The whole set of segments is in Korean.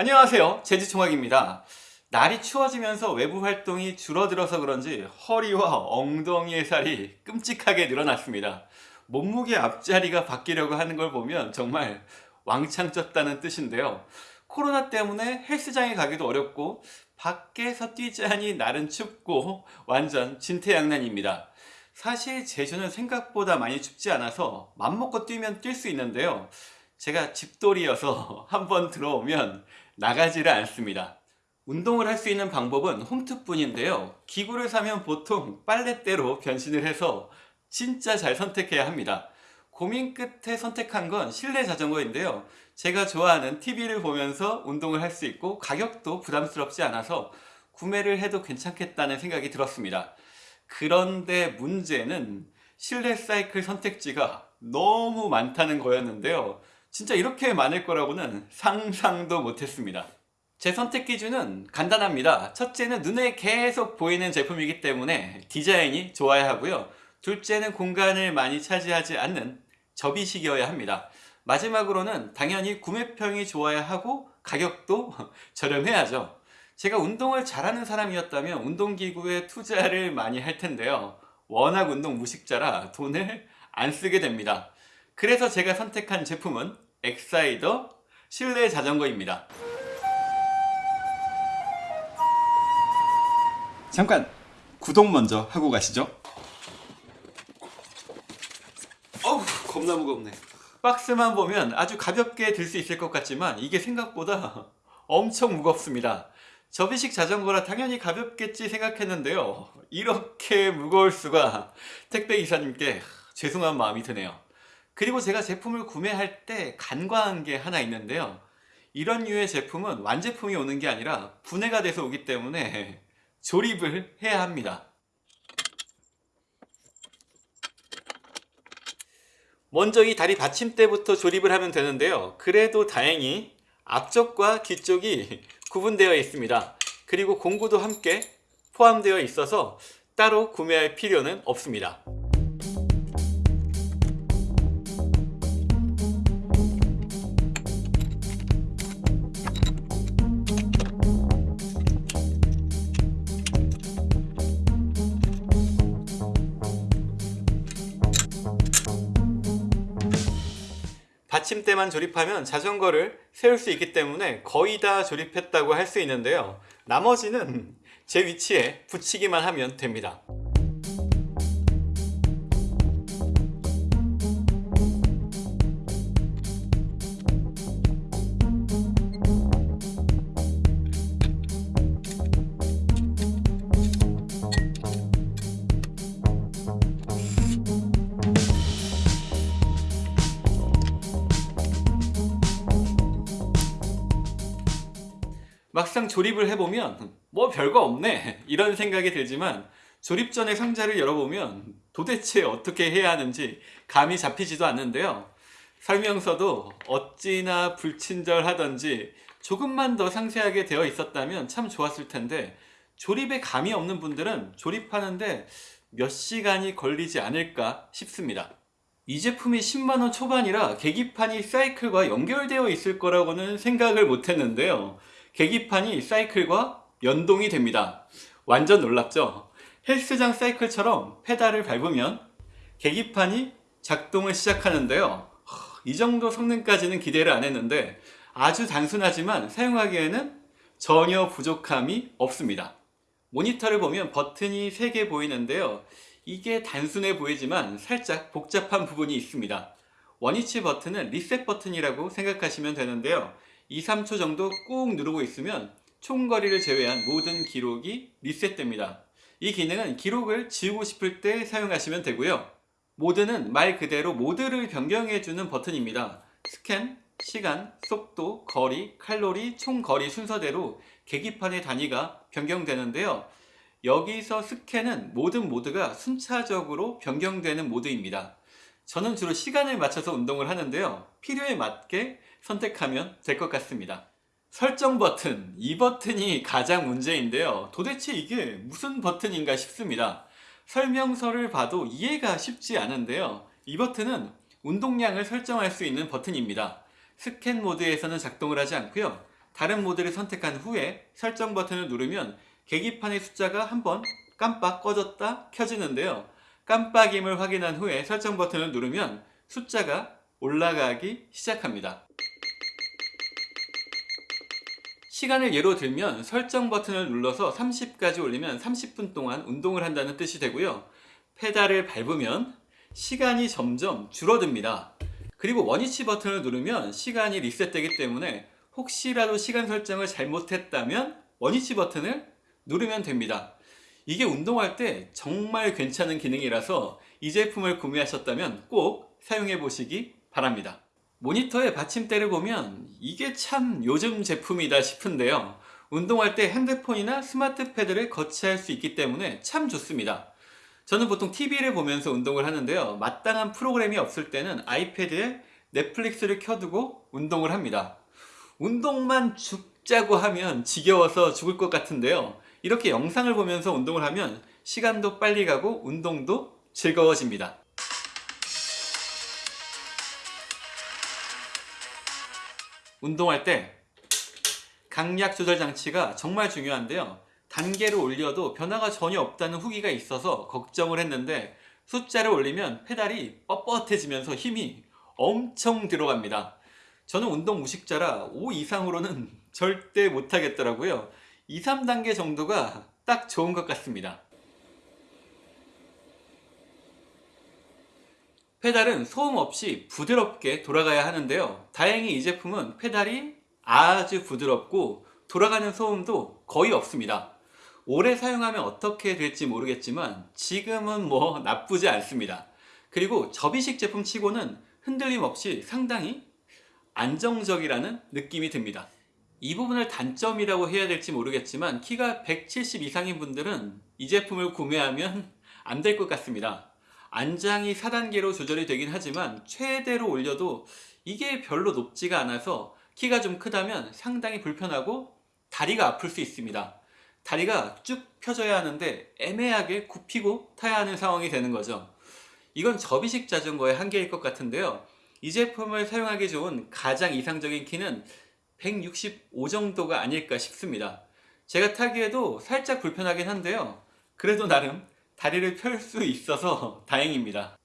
안녕하세요. 제주총학입니다. 날이 추워지면서 외부 활동이 줄어들어서 그런지 허리와 엉덩이의 살이 끔찍하게 늘어났습니다. 몸무게 앞자리가 바뀌려고 하는 걸 보면 정말 왕창 쪘다는 뜻인데요. 코로나 때문에 헬스장에 가기도 어렵고 밖에서 뛰자니 날은 춥고 완전 진퇴양난입니다. 사실 제주는 생각보다 많이 춥지 않아서 맘먹고 뛰면 뛸 수 있는데요. 제가 집돌이여서 한번 들어오면 나가지를 않습니다. 운동을 할 수 있는 방법은 홈트뿐인데요. 기구를 사면 보통 빨래대로 변신을 해서 진짜 잘 선택해야 합니다. 고민 끝에 선택한 건 실내 자전거인데요. 제가 좋아하는 TV를 보면서 운동을 할 수 있고 가격도 부담스럽지 않아서 구매를 해도 괜찮겠다는 생각이 들었습니다. 그런데 문제는 실내 사이클 선택지가 너무 많다는 거였는데요 진짜 이렇게 많을 거라고는 상상도 못했습니다. 제 선택 기준은 간단합니다. 첫째는 눈에 계속 보이는 제품이기 때문에 디자인이 좋아야 하고요. 둘째는 공간을 많이 차지하지 않는 접이식이어야 합니다. 마지막으로는 당연히 구매평이 좋아야 하고 가격도 저렴해야죠. 제가 운동을 잘하는 사람이었다면 운동기구에 투자를 많이 할 텐데요. 워낙 운동 무식자라 돈을 안 쓰게 됩니다. 그래서 제가 선택한 제품은 엑사이더 실내 자전거입니다. 잠깐 구독 먼저 하고 가시죠. 어우 겁나 무겁네. 박스만 보면 아주 가볍게 들 수 있을 것 같지만 이게 생각보다 엄청 무겁습니다. 접이식 자전거라 당연히 가볍겠지 생각했는데요. 이렇게 무거울 수가. 택배기사님께 죄송한 마음이 드네요 그리고 제가 제품을 구매할 때 간과한 게 하나 있는데요. 이런 류의 제품은 완제품이 오는 게 아니라 분해가 돼서 오기 때문에 조립을 해야 합니다. 먼저 이 다리 받침대부터 조립을 하면 되는데요. 그래도 다행히 앞쪽과 뒤쪽이 구분되어 있습니다. 그리고 공구도 함께 포함되어 있어서 따로 구매할 필요는 없습니다 받침대만 조립하면 자전거를 세울 수 있기 때문에 거의 다 조립했다고 할 수 있는데요. 나머지는 제 위치에 붙이기만 하면 됩니다 막상 조립을 해보면 뭐 별거 없네. 이런 생각이 들지만 조립 전에 상자를 열어보면 도대체 어떻게 해야 하는지 감이 잡히지도 않는데요. 설명서도 어찌나 불친절하던지 조금만 더 상세하게 되어 있었다면 참 좋았을 텐데 조립에 감이 없는 분들은 조립하는데 몇 시간이 걸리지 않을까 싶습니다. 이 제품이 10만원 초반이라 계기판이 사이클과 연결되어 있을 거라고는 생각을 못했는데요 계기판이 사이클과 연동이 됩니다. 완전 놀랍죠? 헬스장 사이클처럼 페달을 밟으면 계기판이 작동을 시작하는데요. 이 정도 성능까지는 기대를 안 했는데 아주 단순하지만 사용하기에는 전혀 부족함이 없습니다. 모니터를 보면 버튼이 3개 보이는데요. 이게 단순해 보이지만 살짝 복잡한 부분이 있습니다. 원위치 버튼은 리셋 버튼이라고 생각하시면 되는데요 2, 3초 정도 꾹 누르고 있으면 총거리를 제외한 모든 기록이 리셋됩니다. 이 기능은 기록을 지우고 싶을 때 사용하시면 되고요. 모드는 말 그대로 모드를 변경해주는 버튼입니다. 스캔, 시간, 속도, 거리, 칼로리, 총거리 순서대로 계기판의 단위가 변경되는데요. 여기서 스캔은 모든 모드가 순차적으로 변경되는 모드입니다. 저는 주로 시간을 맞춰서 운동을 하는데요. 필요에 맞게 선택하면 될 것 같습니다. 설정 버튼, 이 버튼이 가장 문제인데요. 도대체 이게 무슨 버튼인가 싶습니다. 설명서를 봐도 이해가 쉽지 않은데요. 이 버튼은 운동량을 설정할 수 있는 버튼입니다. 스캔 모드에서는 작동을 하지 않고요. 다른 모드를 선택한 후에 설정 버튼을 누르면 계기판의 숫자가 한번 깜빡 꺼졌다 켜지는데요. 깜빡임을 확인한 후에 설정 버튼을 누르면 숫자가 올라가기 시작합니다. 시간을 예로 들면 설정 버튼을 눌러서 30까지 올리면 30분 동안 운동을 한다는 뜻이 되고요. 페달을 밟으면 시간이 점점 줄어듭니다. 그리고 원위치 버튼을 누르면 시간이 리셋되기 때문에 혹시라도 시간 설정을 잘못했다면 원위치 버튼을 누르면 됩니다. 이게 운동할 때 정말 괜찮은 기능이라서 이 제품을 구매하셨다면 꼭 사용해 보시기 바랍니다. 모니터의 받침대를 보면 이게 참 요즘 제품이다 싶은데요. 운동할 때 핸드폰이나 스마트 패드를 거치할 수 있기 때문에 참 좋습니다. 저는 보통 TV를 보면서 운동을 하는데요. 마땅한 프로그램이 없을 때는 아이패드에 넷플릭스를 켜두고 운동을 합니다. 운동만 죽자고 하면 지겨워서 죽을 것 같은데요. 이렇게 영상을 보면서 운동을 하면 시간도 빨리 가고 운동도 즐거워집니다. 운동할 때 강약 조절 장치가 정말 중요한데요. 단계를 올려도 변화가 전혀 없다는 후기가 있어서 걱정을 했는데 숫자를 올리면 페달이 뻣뻣해지면서 힘이 엄청 들어갑니다. 저는 운동 무식자라 5 이상으로는 절대 못하겠더라고요. 2, 3단계 정도가 딱 좋은 것 같습니다. 페달은 소음 없이 부드럽게 돌아가야 하는데요. 다행히 이 제품은 페달이 아주 부드럽고 돌아가는 소음도 거의 없습니다. 오래 사용하면 어떻게 될지 모르겠지만 지금은 뭐 나쁘지 않습니다. 그리고 접이식 제품 치고는 흔들림 없이 상당히 안정적이라는 느낌이 듭니다. 이 부분을 단점이라고 해야 될지 모르겠지만 키가 170 이상인 분들은 이 제품을 구매하면 안 될 것 같습니다. 안장이 4단계로 조절이 되긴 하지만 최대로 올려도 이게 별로 높지가 않아서 키가 좀 크다면 상당히 불편하고 다리가 아플 수 있습니다. 다리가 쭉 펴져야 하는데 애매하게 굽히고 타야 하는 상황이 되는 거죠. 이건 접이식 자전거의 한계일 것 같은데요. 이 제품을 사용하기 좋은 가장 이상적인 키는 165 정도가 아닐까 싶습니다. 제가 타기에도 살짝 불편하긴 한데요. 그래도 나름 다리를 펼 수 있어서 다행입니다.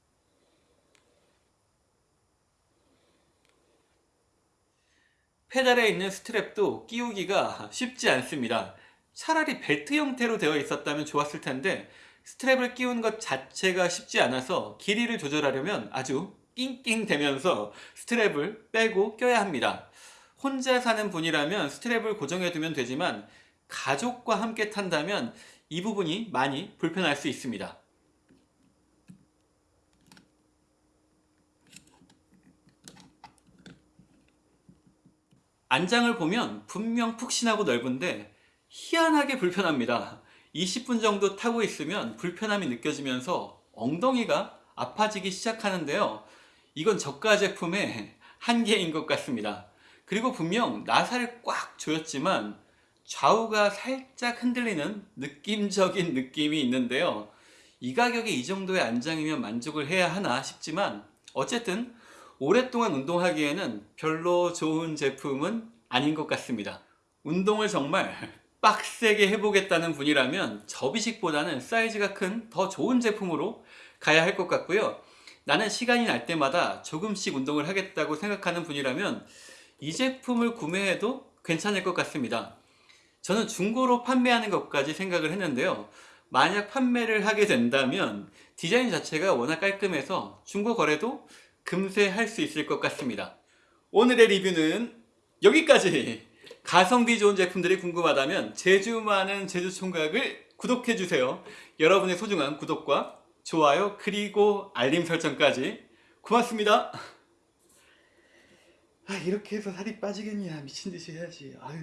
페달에 있는 스트랩도 끼우기가 쉽지 않습니다. 차라리 벨트 형태로 되어 있었다면 좋았을 텐데 스트랩을 끼우는 것 자체가 쉽지 않아서 길이를 조절하려면 아주 낑낑 대면서 스트랩을 빼고 껴야 합니다. 혼자 사는 분이라면 스트랩을 고정해 두면 되지만 가족과 함께 탄다면 이 부분이 많이 불편할 수 있습니다. 안장을 보면 분명 푹신하고 넓은데 희한하게 불편합니다. 20분 정도 타고 있으면 불편함이 느껴지면서 엉덩이가 아파지기 시작하는데요. 이건 저가 제품의 한계인 것 같습니다. 그리고 분명 나사를 꽉 조였지만 좌우가 살짝 흔들리는 느낌적인 느낌이 있는데요. 이 가격에 이 정도의 안장이면 만족을 해야 하나 싶지만 어쨌든 오랫동안 운동하기에는 별로 좋은 제품은 아닌 것 같습니다. 운동을 정말 빡세게 해보겠다는 분이라면 접이식보다는 사이즈가 큰 더 좋은 제품으로 가야 할 것 같고요. 나는 시간이 날 때마다 조금씩 운동을 하겠다고 생각하는 분이라면 이 제품을 구매해도 괜찮을 것 같습니다. 저는 중고로 판매하는 것까지 생각을 했는데요. 만약 판매를 하게 된다면 디자인 자체가 워낙 깔끔해서 중고 거래도 금세 할 수 있을 것 같습니다. 오늘의 리뷰는 여기까지! 가성비 좋은 제품들이 궁금하다면 제주 많은 제주 총각을 구독해주세요. 여러분의 소중한 구독과 좋아요 그리고 알림 설정까지 고맙습니다. 아 이렇게 해서 살이 빠지겠냐 미친듯이 해야지 아유.